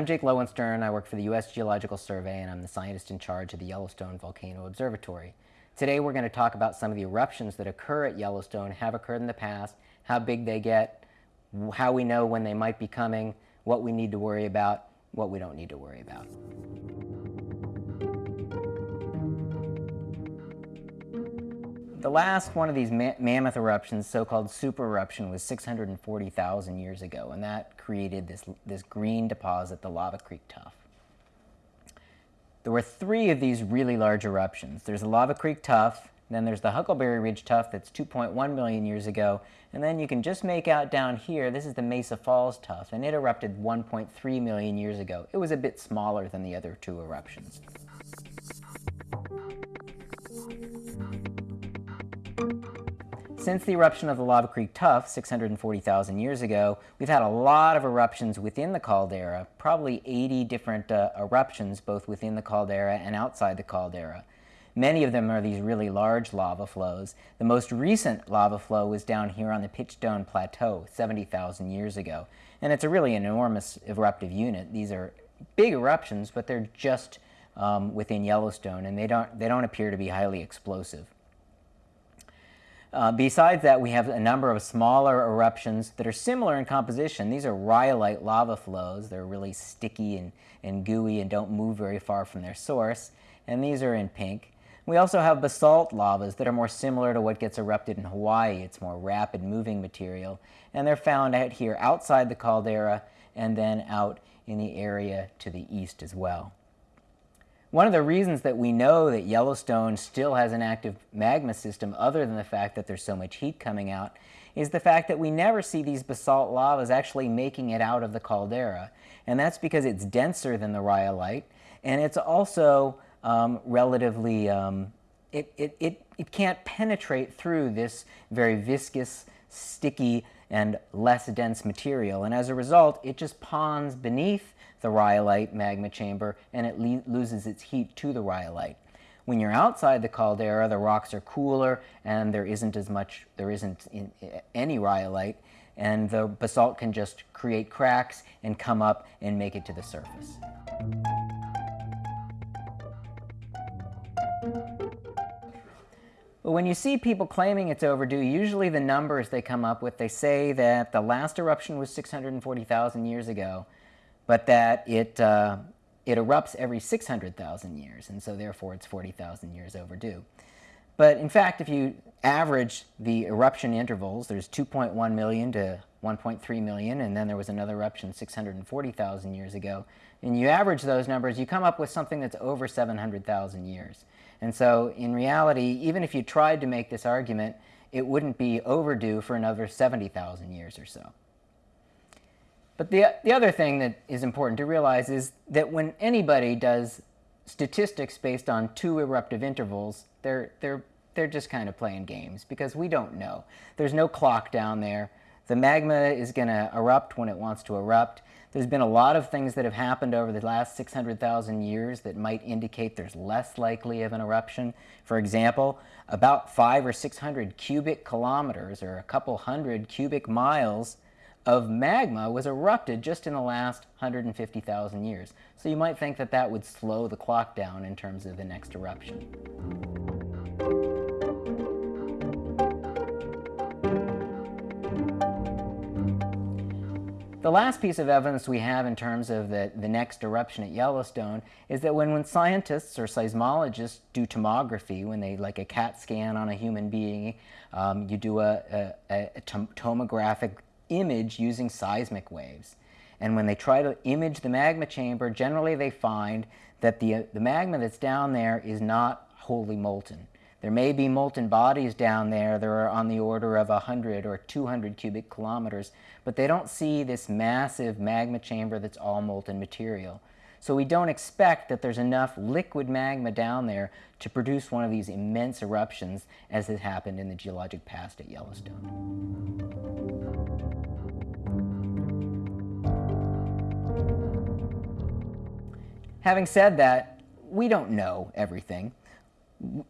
I'm Jake Lowenstern. I work for the U.S. Geological Survey and I'm the scientist in charge of the Yellowstone Volcano Observatory. Today we're going to talk about some of the eruptions that occur at Yellowstone, have occurred in the past, how big they get, how we know when they might be coming, what we need to worry about, what we don't need to worry about. The last one of these ma mammoth eruptions, so-called super eruption, was 640,000 years ago, and that created this, this green deposit, the Lava Creek Tuff. There were three of these really large eruptions. There's the Lava Creek Tuff, then there's the Huckleberry Ridge Tuff that's 2.1 million years ago, and then you can just make out down here, this is the Mesa Falls Tuff, and it erupted 1.3 million years ago. It was a bit smaller than the other two eruptions. Since the eruption of the Lava Creek Tuff 640,000 years ago, we've had a lot of eruptions within the caldera, probably 80 different uh, eruptions both within the caldera and outside the caldera. Many of them are these really large lava flows. The most recent lava flow was down here on the Pitchstone Plateau 70,000 years ago. And it's a really enormous eruptive unit. These are big eruptions, but they're just um, within Yellowstone, and they don't, they don't appear to be highly explosive. Uh, besides that, we have a number of smaller eruptions that are similar in composition. These are rhyolite lava flows. They're really sticky and, and gooey and don't move very far from their source. And these are in pink. We also have basalt lavas that are more similar to what gets erupted in Hawaii. It's more rapid moving material. And they're found out here outside the caldera and then out in the area to the east as well. One of the reasons that we know that Yellowstone still has an active magma system other than the fact that there's so much heat coming out is the fact that we never see these basalt lavas actually making it out of the caldera. And that's because it's denser than the rhyolite and it's also um, relatively, um, it, it, it, it can't penetrate through this very viscous, sticky, and less dense material. And as a result, it just ponds beneath the rhyolite magma chamber and it loses its heat to the rhyolite. When you're outside the caldera, the rocks are cooler and there isn't as much, there isn't in, any rhyolite and the basalt can just create cracks and come up and make it to the surface. But when you see people claiming it's overdue, usually the numbers they come up with, they say that the last eruption was 640,000 years ago, but that it, uh, it erupts every 600,000 years, and so therefore it's 40,000 years overdue. But in fact, if you average the eruption intervals, there's 2.1 million to 1.3 million, and then there was another eruption 640,000 years ago, and you average those numbers, you come up with something that's over 700,000 years. And so in reality, even if you tried to make this argument, it wouldn't be overdue for another 70,000 years or so. But the, the other thing that is important to realize is that when anybody does statistics based on two eruptive intervals, they're, they're, they're just kind of playing games because we don't know. There's no clock down there. The magma is going to erupt when it wants to erupt. There's been a lot of things that have happened over the last 600,000 years that might indicate there's less likely of an eruption. For example, about five or 600 cubic kilometers or a couple hundred cubic miles of magma was erupted just in the last 150,000 years. So you might think that that would slow the clock down in terms of the next eruption. The last piece of evidence we have in terms of the, the next eruption at Yellowstone is that when, when scientists or seismologists do tomography, when they like a CAT scan on a human being, um, you do a, a, a tomographic image using seismic waves. And when they try to image the magma chamber, generally they find that the, the magma that's down there is not wholly molten. There may be molten bodies down there that are on the order of 100 or 200 cubic kilometers, but they don't see this massive magma chamber that's all molten material. So we don't expect that there's enough liquid magma down there to produce one of these immense eruptions as has happened in the geologic past at Yellowstone. Having said that, we don't know everything.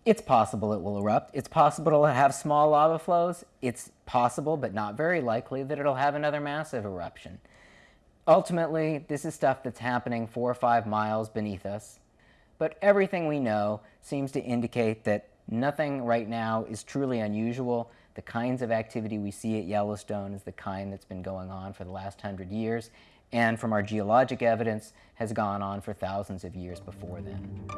It's possible it will erupt. It's possible it'll have small lava flows. It's possible, but not very likely, that it'll have another massive eruption. Ultimately, this is stuff that's happening four or five miles beneath us, but everything we know seems to indicate that nothing right now is truly unusual. The kinds of activity we see at Yellowstone is the kind that's been going on for the last hundred years, and from our geologic evidence has gone on for thousands of years before then.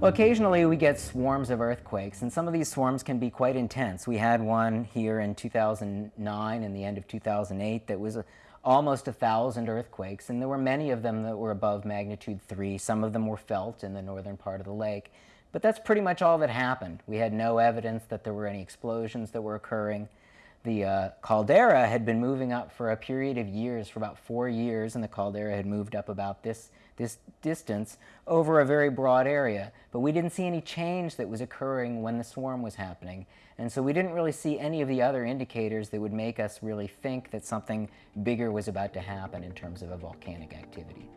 Well, occasionally we get swarms of earthquakes, and some of these swarms can be quite intense. We had one here in 2009 and the end of 2008 that was a, almost a thousand earthquakes, and there were many of them that were above magnitude 3. Some of them were felt in the northern part of the lake. But that's pretty much all that happened. We had no evidence that there were any explosions that were occurring. The uh, caldera had been moving up for a period of years, for about four years, and the caldera had moved up about this this distance over a very broad area. But we didn't see any change that was occurring when the swarm was happening. And so we didn't really see any of the other indicators that would make us really think that something bigger was about to happen in terms of a volcanic activity.